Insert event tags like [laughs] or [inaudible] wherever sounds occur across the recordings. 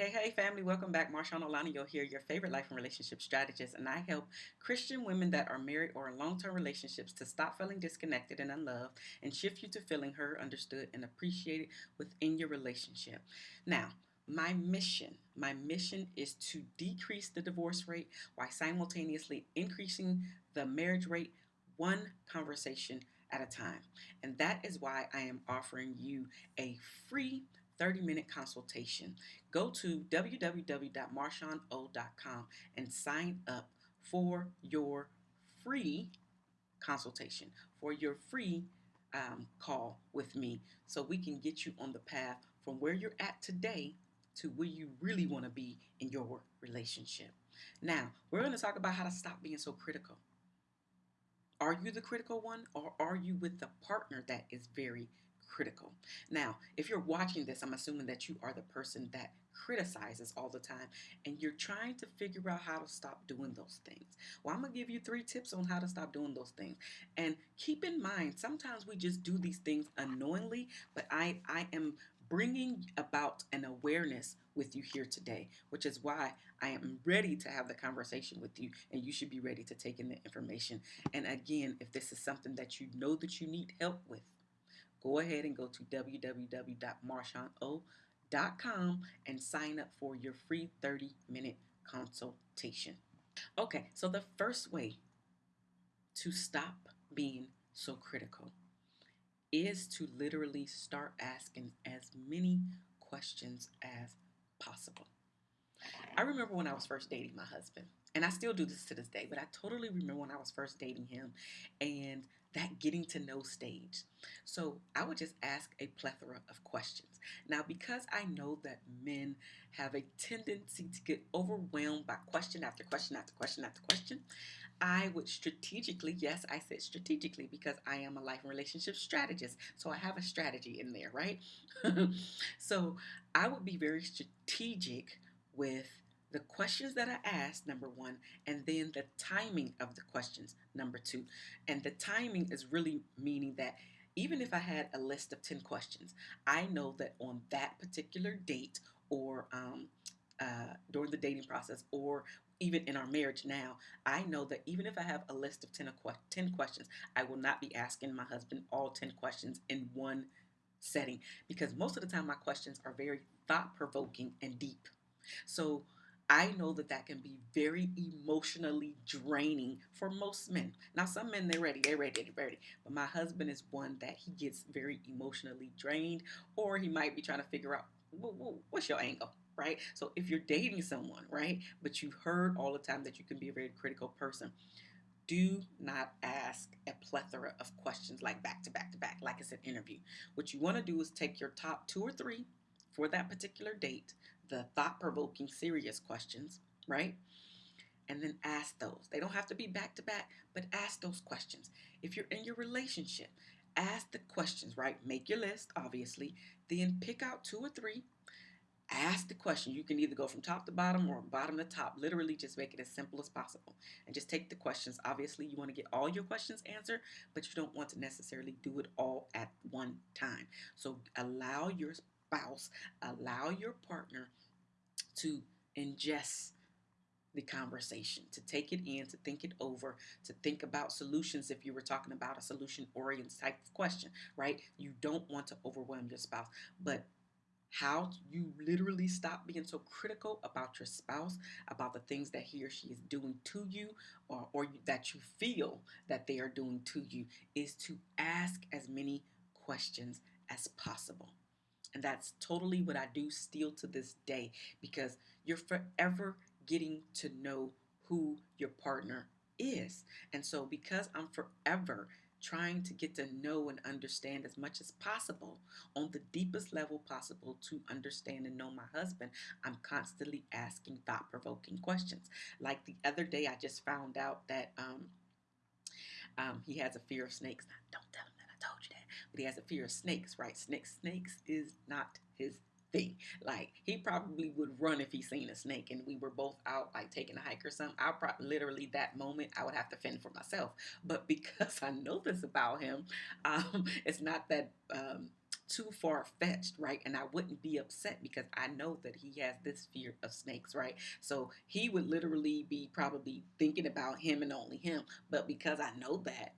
Hey, hey, family, welcome back. Marshawn Olanio here, your favorite life and relationship strategist, and I help Christian women that are married or in long term relationships to stop feeling disconnected and unloved and shift you to feeling heard, understood, and appreciated within your relationship. Now, my mission, my mission is to decrease the divorce rate while simultaneously increasing the marriage rate one conversation at a time. And that is why I am offering you a free 30 minute consultation. Go to www.marshano.com and sign up for your free consultation, for your free um, call with me so we can get you on the path from where you're at today to where you really want to be in your relationship. Now, we're going to talk about how to stop being so critical. Are you the critical one or are you with the partner that is very critical. Now, if you're watching this, I'm assuming that you are the person that criticizes all the time and you're trying to figure out how to stop doing those things. Well, I'm going to give you three tips on how to stop doing those things. And keep in mind, sometimes we just do these things unknowingly, but I, I am bringing about an awareness with you here today, which is why I am ready to have the conversation with you and you should be ready to take in the information. And again, if this is something that you know that you need help with, go ahead and go to www.marshano.com and sign up for your free 30 minute consultation. Okay, so the first way to stop being so critical is to literally start asking as many questions as possible. I remember when I was first dating my husband, and I still do this to this day, but I totally remember when I was first dating him and that getting to know stage. So I would just ask a plethora of questions. Now, because I know that men have a tendency to get overwhelmed by question after question after question after question, I would strategically, yes, I said strategically because I am a life and relationship strategist. So I have a strategy in there, right? [laughs] so I would be very strategic with the questions that I asked, number one, and then the timing of the questions, number two. And the timing is really meaning that even if I had a list of 10 questions, I know that on that particular date or um, uh, during the dating process or even in our marriage now, I know that even if I have a list of 10, 10 questions, I will not be asking my husband all 10 questions in one setting because most of the time my questions are very thought provoking and deep. So I know that that can be very emotionally draining for most men. Now, some men, they're ready, they're ready, they're ready. But my husband is one that he gets very emotionally drained, or he might be trying to figure out what's your angle, right? So if you're dating someone, right, but you've heard all the time that you can be a very critical person, do not ask a plethora of questions like back to back to back, like it's an interview. What you want to do is take your top two or three for that particular date, the thought provoking, serious questions, right? And then ask those. They don't have to be back to back, but ask those questions. If you're in your relationship, ask the questions, right? Make your list, obviously. Then pick out two or three. Ask the question. You can either go from top to bottom or bottom to top. Literally, just make it as simple as possible. And just take the questions. Obviously, you want to get all your questions answered, but you don't want to necessarily do it all at one time. So allow your spouse, allow your partner to ingest the conversation, to take it in, to think it over, to think about solutions if you were talking about a solution oriented type of question, right? You don't want to overwhelm your spouse, but how you literally stop being so critical about your spouse, about the things that he or she is doing to you, or, or that you feel that they are doing to you, is to ask as many questions as possible. And that's totally what I do still to this day because you're forever getting to know who your partner is. And so, because I'm forever trying to get to know and understand as much as possible on the deepest level possible to understand and know my husband, I'm constantly asking thought provoking questions. Like the other day, I just found out that um, um, he has a fear of snakes. Don't tell him that I told you that. But he has a fear of snakes, right? Snakes, snakes is not his thing. Like he probably would run if he seen a snake and we were both out like taking a hike or something. I probably literally that moment I would have to fend for myself. But because [laughs] I know this about him, um, it's not that um, too far fetched, right? And I wouldn't be upset because I know that he has this fear of snakes, right? So he would literally be probably thinking about him and only him. But because I know that,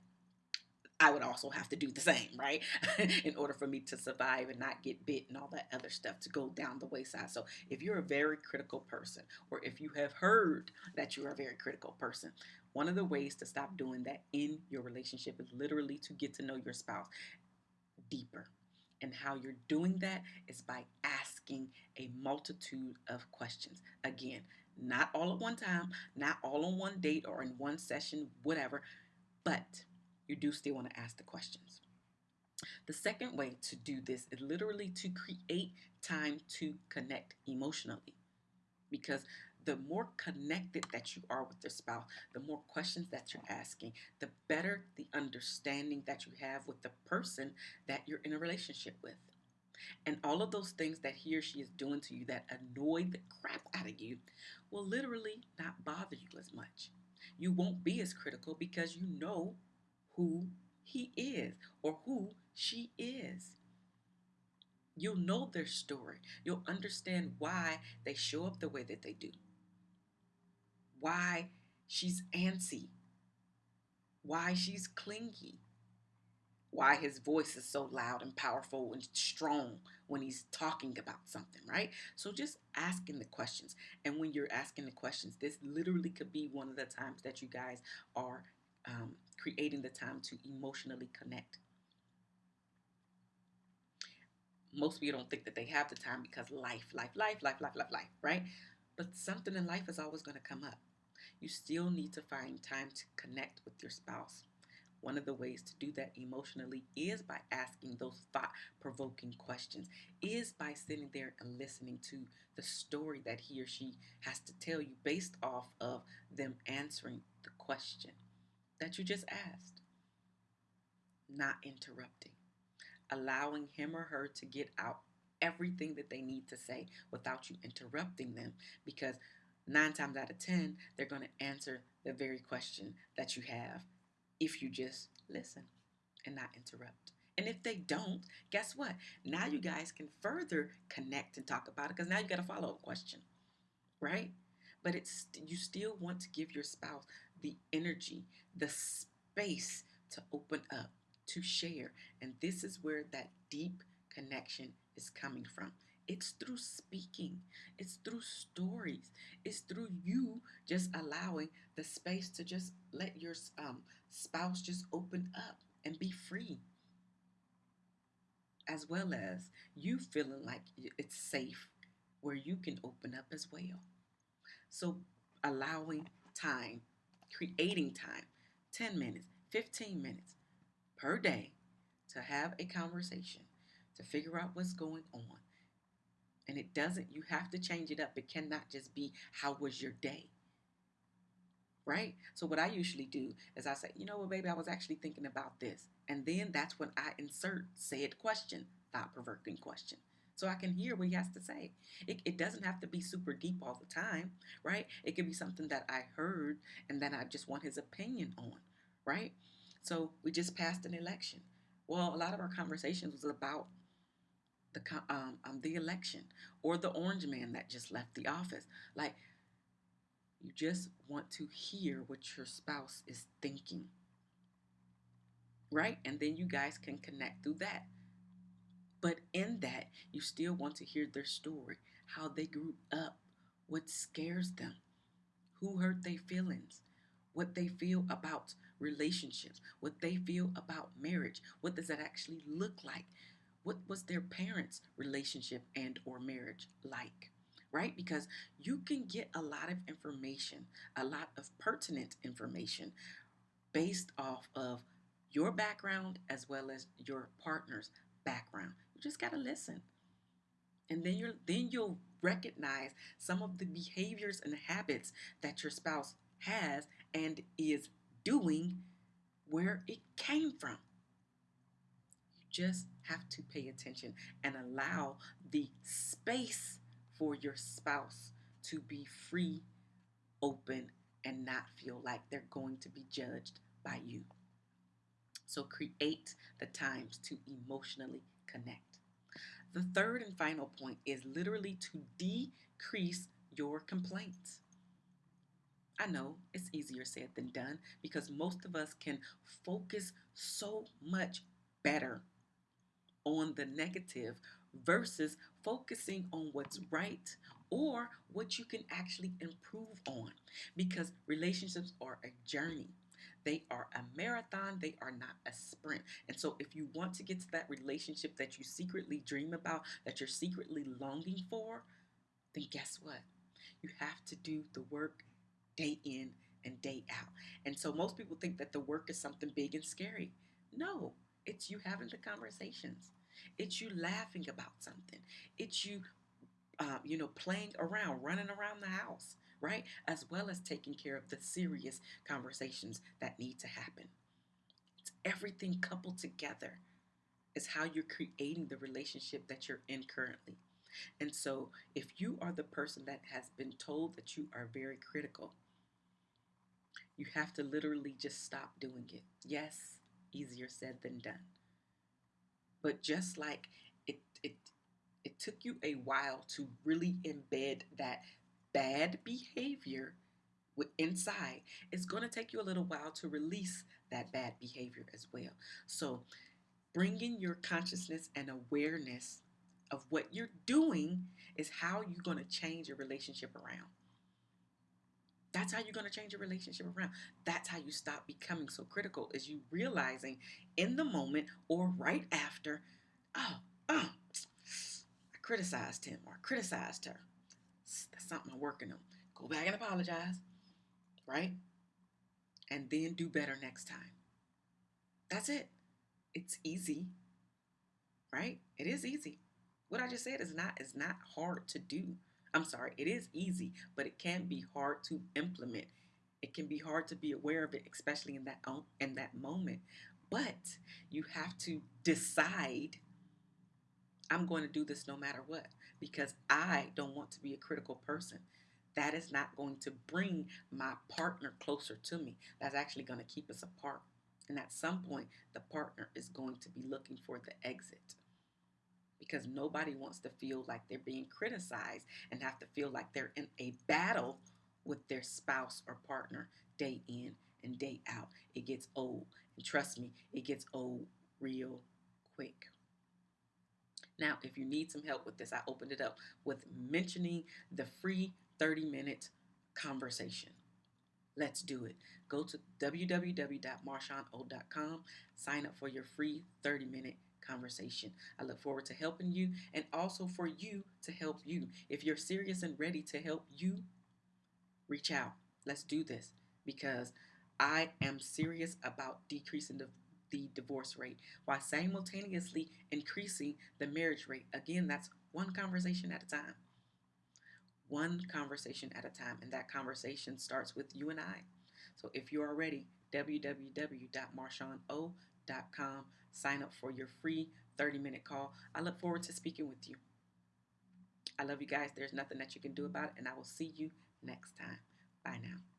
I would also have to do the same, right? [laughs] In order for me to survive and not get bit and all that other stuff to go down the wayside. So, if you're a very critical person, or if you have heard that you're a very critical person, one of the ways to stop doing that in your relationship is literally to get to know your spouse deeper. And how you're doing that is by asking a multitude of questions. Again, not all at one time, not all on one date or in one session, whatever, but you do still want to ask the questions. The second way to do this is literally to create time to connect emotionally. Because the more connected that you are with your spouse, the more questions that you're asking, the better the understanding that you have with the person that you're in a relationship with. And all of those things that he or she is doing to you that annoy the crap out of you will literally not bother you as much. You won't be as critical because you know who he is or who she is. You'll know their story. You'll understand why they show up the way that they do. Why she's antsy. Why she's clingy. Why his voice is so loud and powerful and strong when he's talking about something, right? So just asking the questions. And when you're asking the questions, this literally could be one of the times that you guys are um, creating the time to emotionally connect. Most people don't think that they have the time because life, life, life, life, life, life, life, right? But something in life is always going to come up. You still need to find time to connect with your spouse. One of the ways to do that emotionally is by asking those thought provoking questions, is by sitting there and listening to the story that he or she has to tell you based off of them answering the question that you just asked. Not interrupting, allowing him or her to get out everything that they need to say without you interrupting them because nine times out of ten, they're going to answer the very question that you have if you just listen and not interrupt. And if they don't, guess what? Now you guys can further connect and talk about it because now you got a follow up question, right? But it's you still want to give your spouse the energy, the space to open up, to share. And this is where that deep connection is coming from. It's through speaking, it's through stories, it's through you just allowing the space to just let your um, spouse just open up and be free. As well as you feeling like it's safe where you can open up as well. So, allowing time creating time 10 minutes, 15 minutes per day to have a conversation, to figure out what's going on. And it doesn't, you have to change it up. It cannot just be, how was your day? Right? So, what I usually do is I say, you know what, baby, I was actually thinking about this. And then that's when I insert said question, thought provoking question so I can hear what he has to say. It, it doesn't have to be super deep all the time, right? It could be something that I heard and then I just want his opinion on, right? So we just passed an election. Well, a lot of our conversations was about the um, um the election or the orange man that just left the office. Like you just want to hear what your spouse is thinking. Right? And then you guys can connect through that. But in that, you still want to hear their story, how they grew up, what scares them, who hurt their feelings, what they feel about relationships, what they feel about marriage, what does that actually look like? What was their parents' relationship and or marriage like? Right? Because you can get a lot of information, a lot of pertinent information based off of your background as well as your partner's background just got to listen. And then you're then you'll recognize some of the behaviors and habits that your spouse has and is doing where it came from. You just have to pay attention and allow the space for your spouse to be free, open, and not feel like they're going to be judged by you. So create the times to emotionally connect. The third and final point is literally to decrease your complaints. I know it's easier said than done because most of us can focus so much better on the negative versus focusing on what's right or what you can actually improve on because relationships are a journey. They are a marathon, they are not a sprint. And so, if you want to get to that relationship that you secretly dream about, that you're secretly longing for, then guess what? You have to do the work day in and day out. And so, most people think that the work is something big and scary. No, it's you having the conversations. It's you laughing about something. It's you, uh, you know, playing around, running around the house, right? As well as taking care of the serious conversations that need to happen. It's everything coupled together is how you're creating the relationship that you're in currently. And so, if you are the person that has been told that you are very critical, you have to literally just stop doing it. Yes, easier said than done. But just like it it it took you a while to really embed that bad behavior inside, it's going to take you a little while to release that bad behavior as well. So, bringing your consciousness and awareness of what you're doing is how you're going to change your relationship around. That's how you're going to change your relationship around. That's how you stop becoming so critical is you realizing in the moment or right after, oh, oh, I criticized him or criticized her. That's something I'm working on. Go back and apologize, right? And then do better next time. That's it. It's easy, right? It is easy. What I just said is not is not hard to do. I'm sorry, it is easy, but it can be hard to implement. It can be hard to be aware of it, especially in that um, in that moment. But you have to decide I'm going to do this no matter what because I don't want to be a critical person. That is not going to bring my partner closer to me. That's actually going to keep us apart. And at some point, the partner is going to be looking for the exit because nobody wants to feel like they're being criticized and have to feel like they're in a battle with their spouse or partner day in and day out. It gets old. And trust me, it gets old real quick. Now, if you need some help with this, I opened it up with mentioning the free 30 minute conversation. Let's do it. Go to www.marshawn.com, sign up for your free 30 minute conversation. I look forward to helping you and also for you to help you. If you're serious and ready to help you, reach out. Let's do this because I am serious about decreasing the, the divorce rate while simultaneously increasing the marriage rate. Again, that's one conversation at a time. One conversation at a time. And that conversation starts with you and I. So if you are ready, www.marshawno.com sign up for your free 30 minute call. I look forward to speaking with you. I love you guys. There's nothing that you can do about it, and I will see you next time. Bye now.